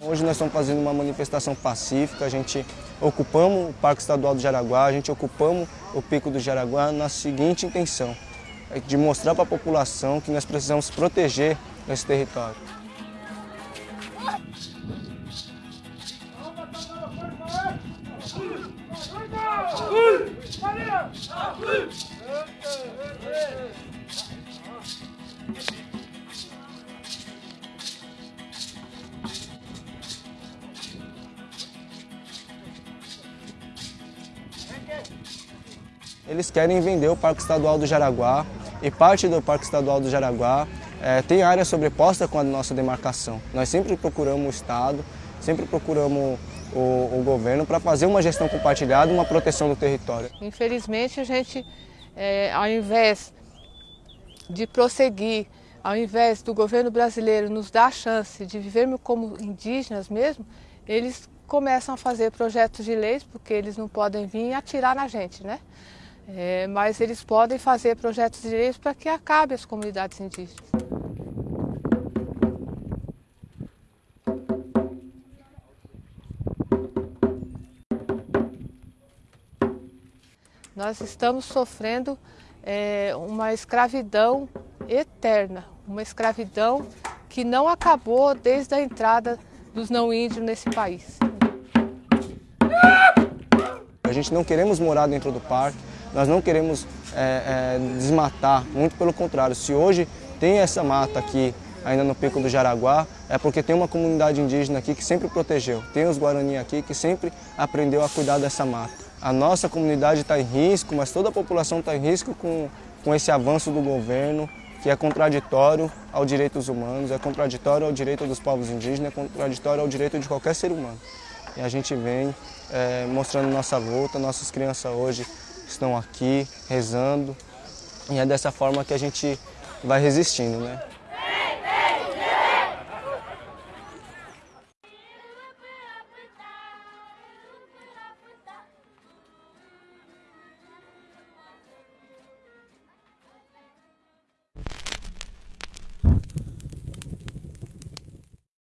Hoje nós estamos fazendo uma manifestação pacífica, a gente ocupamos o Parque Estadual do Jaraguá, a gente ocupamos o Pico do Jaraguá na seguinte intenção, é de mostrar para a população que nós precisamos proteger esse território. Eles querem vender o Parque Estadual do Jaraguá e parte do Parque Estadual do Jaraguá é, tem área sobreposta com a nossa demarcação. Nós sempre procuramos o Estado, sempre procuramos o, o governo para fazer uma gestão compartilhada, uma proteção do território. Infelizmente, a gente, é, ao invés de prosseguir, ao invés do governo brasileiro nos dar a chance de vivermos como indígenas mesmo, eles começam a fazer projetos de leis, porque eles não podem vir atirar na gente, né? É, mas eles podem fazer projetos de leis para que acabe as comunidades indígenas. Nós estamos sofrendo é, uma escravidão eterna, uma escravidão que não acabou desde a entrada dos não índios nesse país. A gente não queremos morar dentro do parque, nós não queremos é, é, desmatar, muito pelo contrário. Se hoje tem essa mata aqui, ainda no Pico do Jaraguá, é porque tem uma comunidade indígena aqui que sempre protegeu. Tem os Guarani aqui que sempre aprendeu a cuidar dessa mata. A nossa comunidade está em risco, mas toda a população está em risco com, com esse avanço do governo, que é contraditório aos direitos humanos, é contraditório ao direito dos povos indígenas, é contraditório ao direito de qualquer ser humano. E a gente vem é, mostrando nossa luta, nossas crianças hoje estão aqui rezando e é dessa forma que a gente vai resistindo, né?